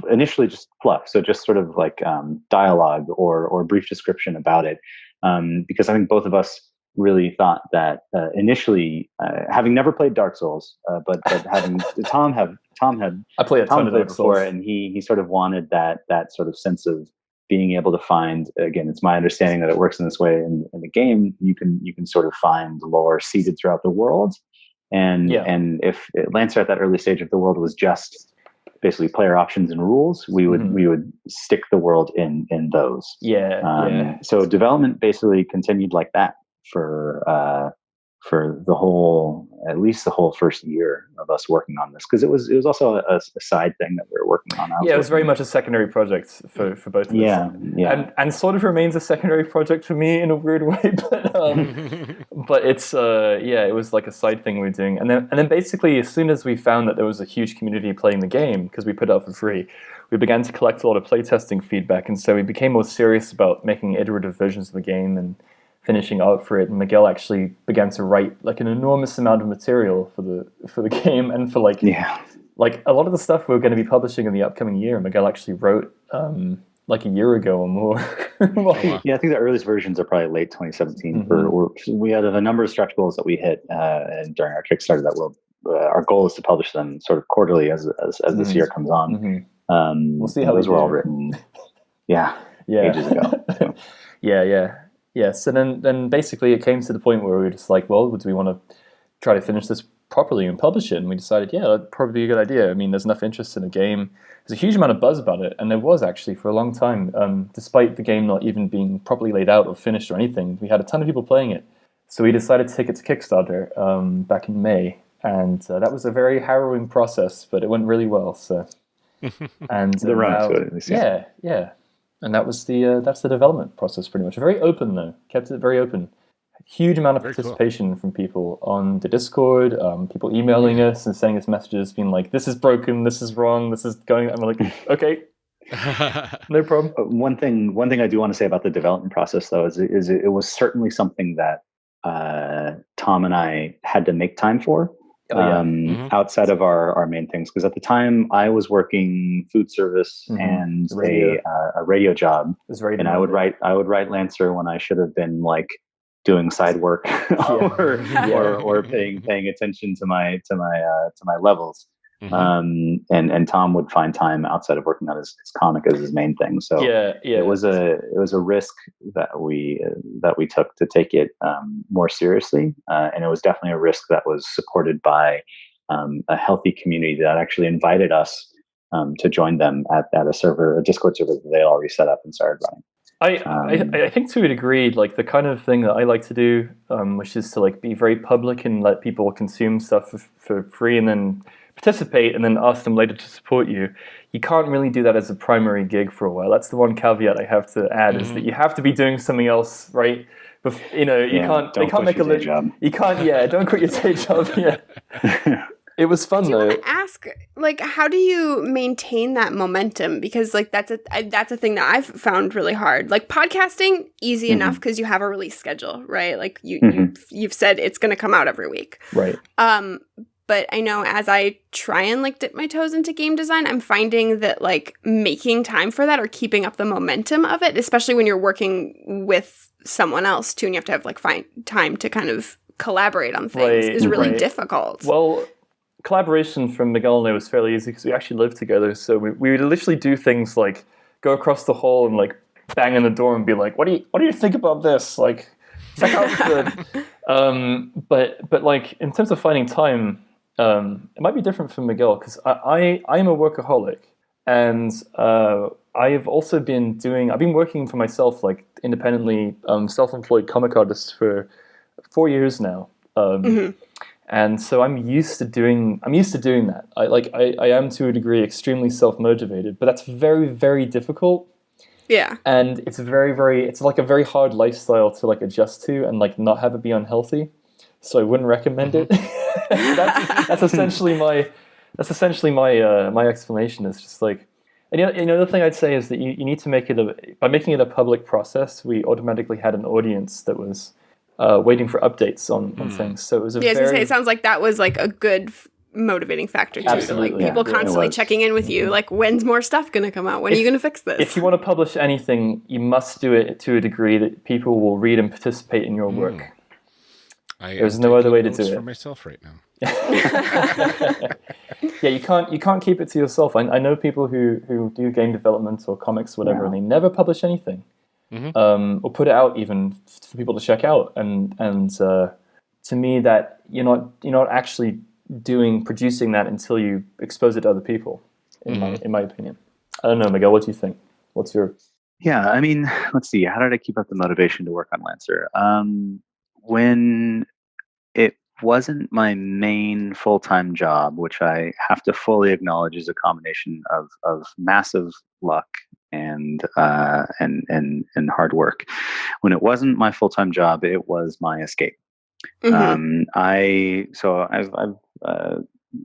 initially just fluff, so just sort of like um, dialogue or or brief description about it, um, because I think both of us really thought that uh, initially, uh, having never played Dark Souls, uh, but but having Tom have Tom had I play a ton Tom of played Dark before, Souls. and he he sort of wanted that that sort of sense of being able to find again it's my understanding that it works in this way in, in the game you can you can sort of find lore seeded throughout the world and Yeah. and if lancer at that early stage of the world was just basically player options and rules we would Mhm. we would stick the world in in those Yeah, um, yeah. so development basically continued like that for uh for the whole at least the whole first year of us working on this because it was it was also a, a, side thing that we were working on. yeah, it was very much a secondary project for, for both of us. Yeah, yeah, and and sort of remains a secondary project for me in a weird way, but um, but it's uh, yeah, it was like a side thing we were doing, and then and then basically as soon as we found that there was a huge community playing the game because we put it out for free, we began to collect a lot of playtesting feedback, and so we became more serious about making iterative versions of the game and finishing art for it. And Miguel actually began to write like an enormous amount of material for the for the game and for like yeah like a lot of the stuff we're going to be publishing in the upcoming year. Miguel actually wrote um, like a year ago or more. yeah, I think the earliest versions are probably late 2017. Mm-hmm. For we had a number of stretch goals that we hit uh, during our Kickstarter that will. Uh, our goal is to publish them sort of quarterly as as, as this mm-hmm. year comes on. Mm-hmm. Um, we'll see how those were all written. Yeah, yeah, ages ago. So. yeah, yeah, yeah. and then, then basically, it came to the point where we were just like, well, do we want to try to finish this properly and publish it? And we decided, yeah, that'd probably be a good idea. I mean, there's enough interest in the game. There's a huge amount of buzz about it, and there was actually for a long time, um, despite the game not even being properly laid out or finished or anything. We had a ton of people playing it. So we decided to take it to Kickstarter um, back in May, and uh, that was a very harrowing process, but it went really well. So and the run to it. Yeah, yeah. And that was the uh, that's the development process pretty much. Very open though, kept it very open. Huge amount of very participation cool. from people on the Discord, um, people emailing us and sending us messages, being like, "This is broken, this is wrong, this is going." I'm like, "Okay, no problem." Uh, one thing, one thing I do want to say about the development process, though, is, is it was certainly something that uh, Tom and I had to make time for oh, yeah. um, mm-hmm. outside of our, our main things. Because at the time, I was working food service mm-hmm. and radio. a uh, a radio job, and I would write I would write Lancer when I should have been like doing side work or, yeah. or or paying paying attention to my to my uh, to my levels. Mm-hmm. Um, and and Tom would find time outside of working on his, his comic as his main thing. So yeah, yeah, it was a it was a risk that we uh, that we took to take it um, more seriously, uh, and it was definitely a risk that was supported by um, a healthy community that actually invited us um, to join them at, at a server, a Discord server that they already set up and started running. I, um, I, I think to a degree, like the kind of thing that I like to do, um, which is to like be very public and let people consume stuff for, for free, and then participate and then ask them later to support you. You can't really do that as a primary gig for a while. That's the one caveat I have to add mm-hmm. is that mm-hmm. you have to be doing something else, right? Bef- you know, you yeah, can't. They can't make a living. You can't. Yeah, don't quit your day job. Yeah. it was fun do though. ask like how do you maintain that momentum because like that's a that's a thing that I've found really hard. Like podcasting easy mm-hmm. enough because you have a release schedule, right? Like you, mm-hmm. you you've said it's going to come out every week. Right. Um but I know as I try and like dip my toes into game design, I'm finding that like making time for that or keeping up the momentum of it, especially when you're working with someone else too, and you have to have like find time to kind of collaborate on things, right, is really right. difficult. Well, collaboration from Miguel and I was fairly easy because we actually lived together, so we, we would literally do things like go across the hall and like bang on the door and be like, "What do you What do you think about this?" Like, check out the. um, but but like in terms of finding time um, it might be different for Miguel because I, I am a workaholic and uh, I've also been doing I've been working for myself like independently um, self-employed comic artist for four years now. Um, mm-hmm. And so I'm used to doing I'm used to doing that. I like I, I am to a degree extremely self-motivated, but that's very very difficult. Yeah. And it's very very it's like a very hard lifestyle to like adjust to and like not have it be unhealthy. So I wouldn't recommend mm-hmm. it. that's, that's essentially my that's essentially my uh, my explanation. Is just like, and you know, another thing I'd say is that you, you need to make it a by making it a public process. We automatically had an audience that was uh, waiting for updates on, on mm. things. So it was a yeah. Very, say, it sounds like that was like a good motivating factor too. Absolutely, like people yeah, constantly checking in with you, mm-hmm. like when's more stuff going to come out? When if, are you going to fix this? If you want to publish anything, you must do it to a degree that people will read and participate in your mm. Work. I There's no other way to do it for myself right now. yeah, you can't you can't keep it to yourself. I, I know people who who do game development or comics, or whatever, and they never publish anything, mm-hmm. um, or put it out even for people to check out. And and uh, to me, that you're not you're not actually doing producing that until you expose it to other people. In mm-hmm. my in my opinion, I don't know, Miguel. What do you think? What's your yeah, I mean, let's see. How did I keep up the motivation to work on Lancer? Um, when it wasn't my main full time job, which I have to fully acknowledge is a combination of of massive luck and uh, and and and hard work. When it wasn't my full time job, it was my escape. Mhm. Um, I so I've, I've uh,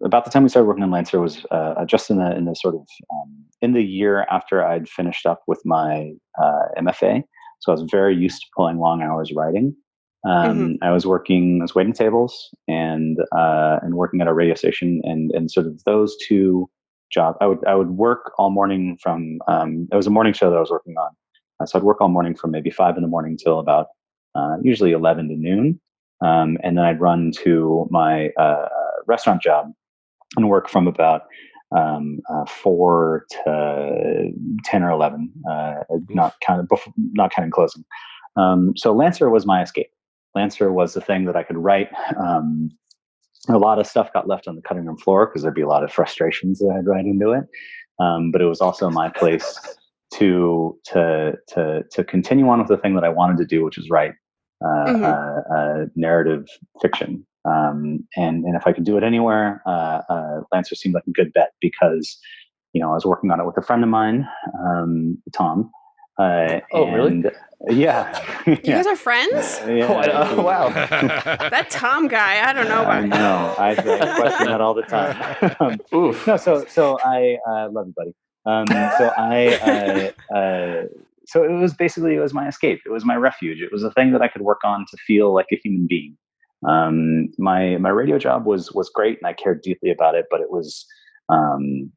about the time we started working on Lancer was uh, just in the in the sort of um, in the year after I'd finished up with my uh, MFA. So I was very used to pulling long hours writing. Um, I was working, I was waiting tables and uh, and working at a radio station, and and sort of those two jobs. I would I would work all morning from. Um, it was a morning show that I was working on, uh, so I'd work all morning from maybe five in the morning till about uh, usually eleven to noon, um, and then I'd run to my uh, restaurant job and work from about um, uh, four to ten or eleven, uh, not counting before, not counting closing. Um, so Lancer was my escape. Lancer was the thing that I could write. Um, a lot of stuff got left on the cutting room floor because there'd be a lot of frustrations that I'd write into it. Um, but it was also my place to to to to continue on with the thing that I wanted to do, which is write uh, Mhm. uh, uh, narrative fiction. Um, and and if I could do it anywhere, uh, uh, Lancer seemed like a good bet because you know I was working on it with a friend of mine, um, Tom. Uh, Oh, really? Yeah. You yeah. guys are friends? Yeah, Oh, I- oh, wow. That Tom guy, I don't know I about him. know. I, I question that all the time. um, Oof. no, so so I uh, love you, buddy. Um, so I uh, uh, so it was basically it was my escape. It was my refuge. It was a thing that I could work on to feel like a human being. Um, my my radio job was was great, and I cared deeply about it. But it was um,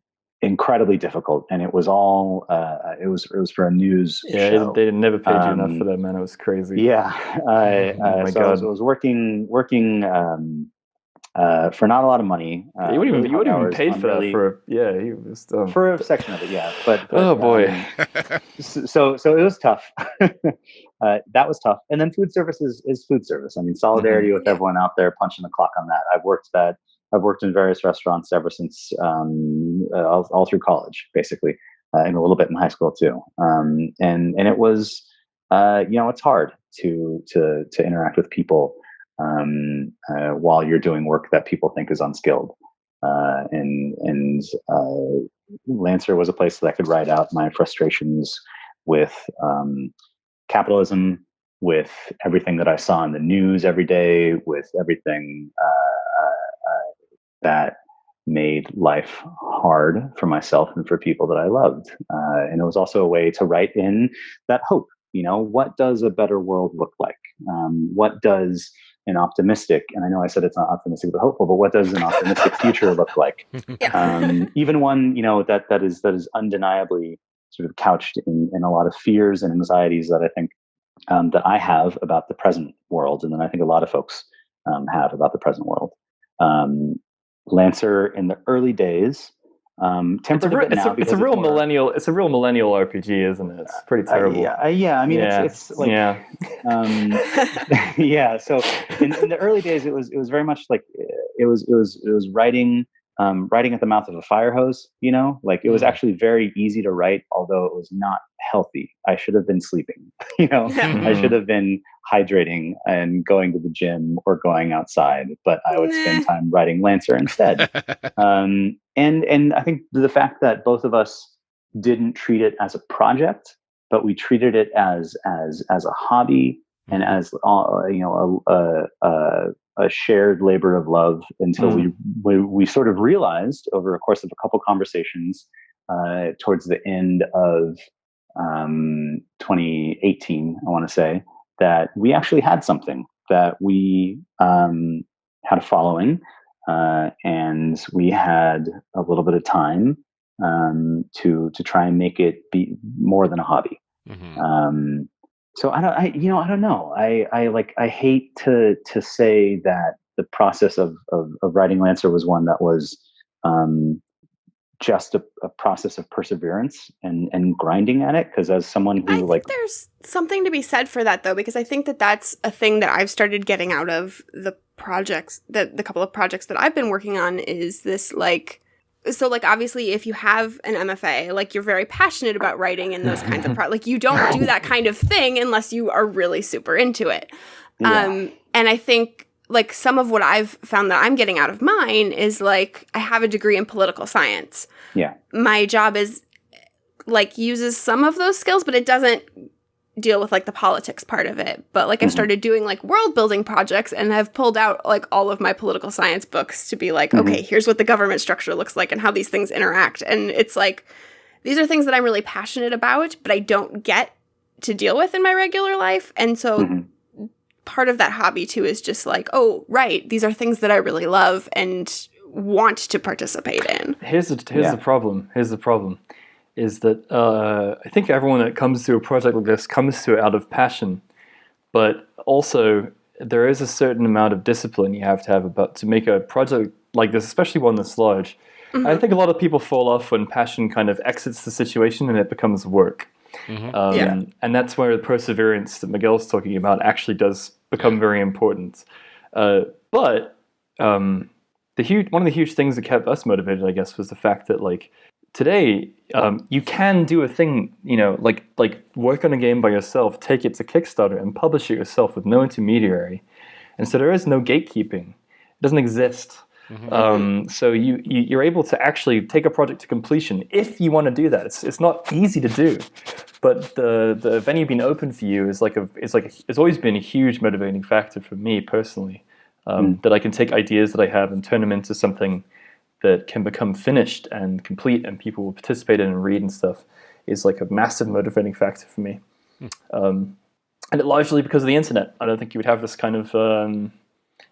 incredibly difficult, and it was all uh, it was it was for a news Yeah, show. they never paid you enough Um, for that, man. It was crazy. Yeah, I, Oh uh, my so I was, I was working working um, uh, for not a lot of money. Uh, you wouldn't even you wouldn't even paid for really- that for yeah. He was um, for a section of it, yeah. But, but, Oh, boy. um, so so it was tough. uh, that was tough. And then food service is, is food service. I mean, solidarity with everyone out there punching the clock on that. I've worked that. I've worked in various restaurants ever since um, all, all through college, basically, uh, and a little bit in high school too. Um, and and it was, uh, you know, it's hard to to to interact with people um, uh, while you're doing work that people think is unskilled. Uh, and and uh, Lancer was a place that I could write out my frustrations with um, capitalism, with everything that I saw in the news every day, with everything uh, uh, uh, that made life hard for myself and for people that I loved. Uh, and it was also a way to write in that hope. You know, what does a better world look like? Um, what does an optimistic, and I know I said it's not optimistic but hopeful, but what does an optimistic future look like? um, even one you know that that is that is undeniably sort of couched in, in a lot of fears and anxieties that I think um, that I have about the present world, and then I think a lot of folks um, have about the present world. Um, Lancer in the early days um, it's a, a, bit it's, now a, it's a real more- millennial. It's a real millennial RPG, isn't it? It's pretty Uh, terrible. yeah, uh, yeah, I mean, yeah. it's, it's like yeah. um, yeah so in, in the early days it was it was very much like uh, it was it was it was writing um, writing at the mouth of a fire hose you know? Like it was Mhm. actually very easy to write although it was not healthy. I should have been sleeping you know? I Mhm. should have been hydrating and going to the gym or going outside but i would spend time writing lancer instead. Um, and and I think the fact that both of us didn't treat it as a project, but we treated it as as as a hobby and as uh, you know a, a, a, a shared labor of love until we, we we sort of realized over a course of a couple conversations uh, towards the end of um, 2018, I want to say that we actually had something that we um, had a following uh, and we had a little bit of time um, to to try and make it be more than a hobby. Mhm. So I don't, I you know, I don't know. I I like I hate to to say that the process of of, of writing Lancer was one that was um, just a, a process of perseverance and and grinding at it. Because as someone I who think like there's something to be said for that though, because I think that that's a thing that I've started getting out of the projects that the couple of projects that I've been working on is this like so like obviously if you have an MFA like you're very passionate about writing and those kinds of pro like you don't do that kind of thing unless you are really super into it yeah. um and I think like some of what I've found that I'm getting out of mine is like I have a degree in political science. Yeah. My job is like uses some of those skills, but it doesn't deal with like the politics part of it. But like I've Mhm. started doing like world building projects and i've pulled out like all of my political science books to be like, Mhm. okay, here's what the government structure looks like and how these things interact. And it's like these are things that I'm really passionate about, but I don't get to deal with in my regular life. And so Mhm. part of that hobby too is just like, oh, right, these are things that I really love and want to participate in. Here's the here's Yeah. the problem. Here's the problem, is that uh, I think everyone that comes to a project like this comes to it out of passion, but also there is a certain amount of discipline you have to have about to make a project like this, especially one this large. I think a lot of people fall off when passion kind of exits the situation and it becomes work. Mhm. Um, Yeah. And that's where the perseverance that Miguel's talking about actually does become very important. Uh, but um, the huge one of the huge things that kept us motivated, I guess, was the fact that like today um, you can do a thing, you know, like like work on a game by yourself, take it to Kickstarter, and publish it yourself with no intermediary. And so there is no gatekeeping; it doesn't exist. Um, so you, you you're able to actually take a project to completion if you want to do that. It's it's not easy to do, but the the venue being open for you is like a is like a, it's always been a huge motivating factor for me personally. Um, That I can take ideas that I have and turn them into something that can become finished and complete, and people will participate in and read and stuff. Is like a massive motivating factor for me. Um, and it largely because of the internet. I don't think you would have this kind of um,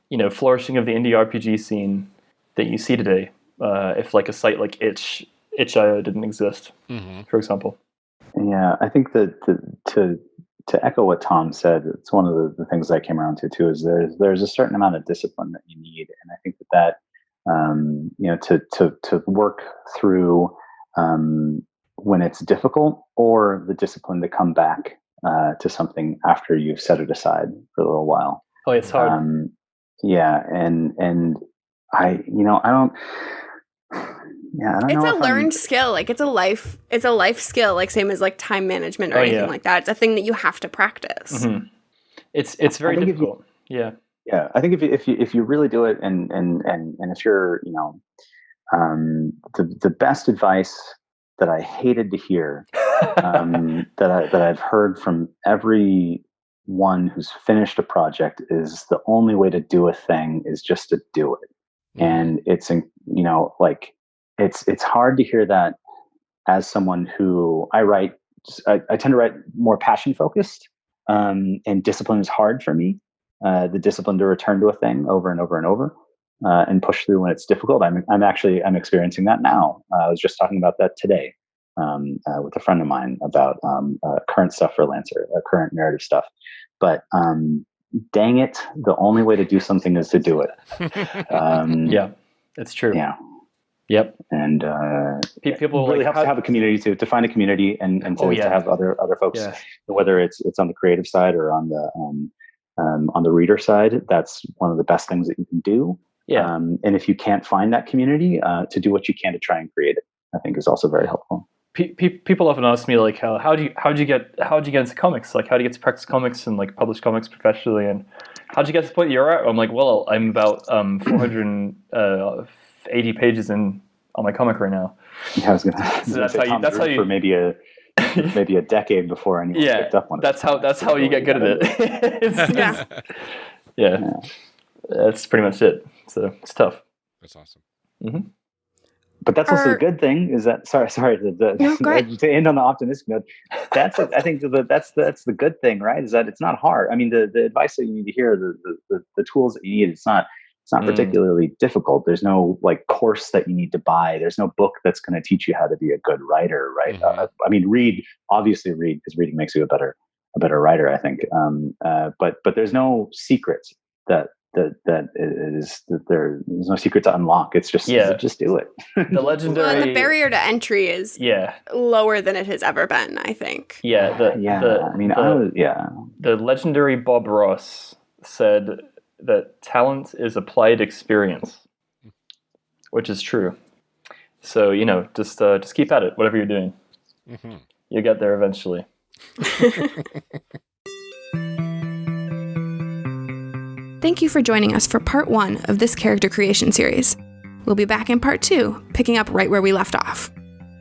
you know flourishing of the indie RPG scene that you see today uh, if like a site like itch itch.io didn't exist Mhm. for example Yeah, I think that the, to to echo what Tom said, it's one of the, the things I came around to too. Is there's there's a certain amount of discipline that you need, and I think that that um, you know to to to work through um, when it's difficult, or the discipline to come back uh, to something after you've set it aside for a little while. oh it's hard Um, yeah, and and I you know I don't. Yeah, I don't It's know a if I'm- learned skill. Like it's a life it's a life skill, like same as like time management or Oh, anything yeah. like that. It's a thing that you have to practice. Mhm. it's it's very I think if you- difficult yeah yeah i think if you if you if you really do it and and and and if you're you know um the the best advice that i hated to hear um that i that i've heard from every one who's finished a project is the only way to do a thing is just to do it. And it's you know like it's it's hard to hear that as someone who i write i, I tend to write more passion focused um, and discipline is hard for me uh, the discipline to return to a thing over and over and over uh, and push through when it's difficult. I'm, I'm actually i'm experiencing that now. Uh, i was just talking about that today um, uh, with a friend of mine about um, uh, current stuff for lancer uh, current narrative stuff. But um, dang it the only way to do something is to do it. Um, yeah it's true. yeah. Yep. And uh, people really like helps how- to have a community to, to find a community and, and to, Oh, yeah. to have other other folks yeah. whether it's it's on the creative side or on the um, um, on the reader side that's one of the best things that you can do. Yeah. Um, and if you can't find that community uh, to do what you can to try and create it i think is also very helpful. Pe- pe- people often ask me like how how do you how do you get how do you get into comics? Like how do you get to practice comics and like publish comics professionally? And how would you get to the point you're at? I'm like well i'm about um 480 pages in on my comic right now. Yeah, I was gonna, So that's how you- that's how you- for maybe a maybe a decade before anyone Yeah, picked up one of that's how that's how you get good at it. It's- Yeah. yeah. Yeah. that's pretty much it. So it's tough. That's awesome. Mm-hmm. but that's also Are- the good thing is that sorry sorry the, the, No, go to end on the optimistic note that's i think the, that's that's the good thing right is that it's not hard. I mean the, the advice that you need to hear the, the, the, the tools that you need it's not it's not Mm. particularly difficult there's no like course that you need to buy there's no book that's going to teach you how to be a good writer right Mhm. uh, i mean read obviously read because reading makes you a better a better writer i think um, uh, but but there's no secrets that that that is that there, there's no secret to unlock it's just Yeah. just do it the Well, legendary and the barrier to entry is yeah lower than it has ever been, I think. yeah the yeah the, i mean the, i was yeah the legendary Bob Ross said that talent is applied experience, which is true. So you know, just uh, just keep at it, whatever you're doing. Mhm. You'll get there eventually. Thank you for joining us for part one of this character creation series. We'll be back in part two, picking up right where we left off.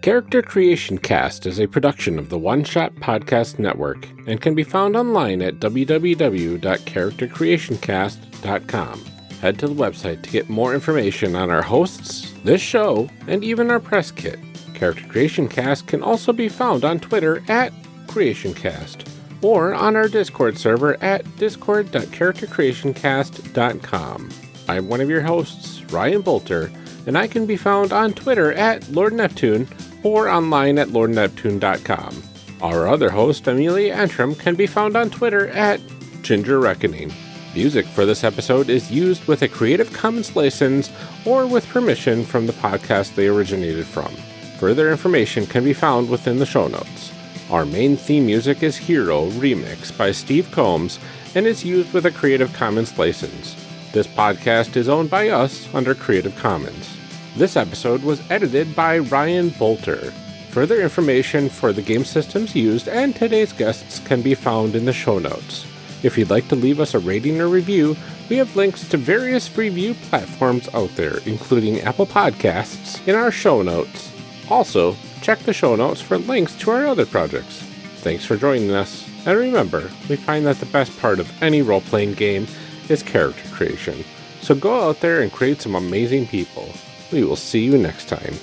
Character Creation Cast is a production of the One Shot Podcast Network and can be found online at www.charactercreationcast.com. Head to the website to get more information on our hosts, this show, and even our press kit. Character Creation Cast can also be found on Twitter at CreationCast or on our Discord server at discord.charactercreationcast.com. I'm one of your hosts, Ryan Boelter, and I can be found on Twitter at Lord Neptune or online at lordneptune.com. Our other host, Amelia Antrim, can be found on Twitter at Ginger Reckoning. Music for this episode is used with a Creative Commons license or with permission from the podcast they originated from. Further information can be found within the show notes. Our main theme music is Hero Remix by Steve Combs and is used with a Creative Commons license. This podcast is owned by us under Creative Commons. This episode was edited by Ryan Boelter. Further information for the game systems used and today's guests can be found in the show notes. If you'd like to leave us a rating or review, we have links to various review platforms out there, including Apple Podcasts, in our show notes. Also, check the show notes for links to our other projects. Thanks for joining us, and remember, we find that the best part of any role playing game is character creation. So go out there and create some amazing people. We will see you next time.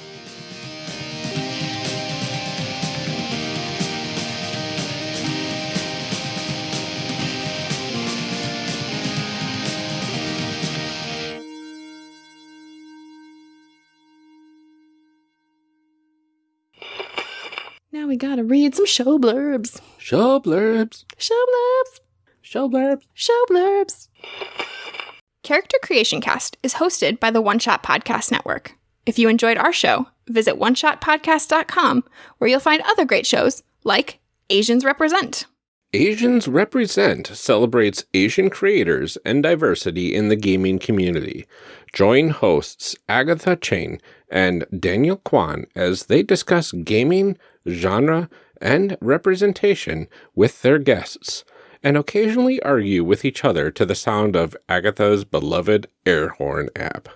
Now we gotta read some show blurbs. Show blurbs. Show blurbs. Show blurbs. Show blurbs. Character Creation Cast is hosted by the One Shot Podcast Network. If you enjoyed our show, visit oneshotpodcast.com where you'll find other great shows like Asians Represent. Asians Represent celebrates Asian creators and diversity in the gaming community. Join hosts Agatha Cheng and Daniel Kwan as they discuss gaming, genre, and representation with their guests, and occasionally argue with each other to the sound of Agatha's beloved air horn app.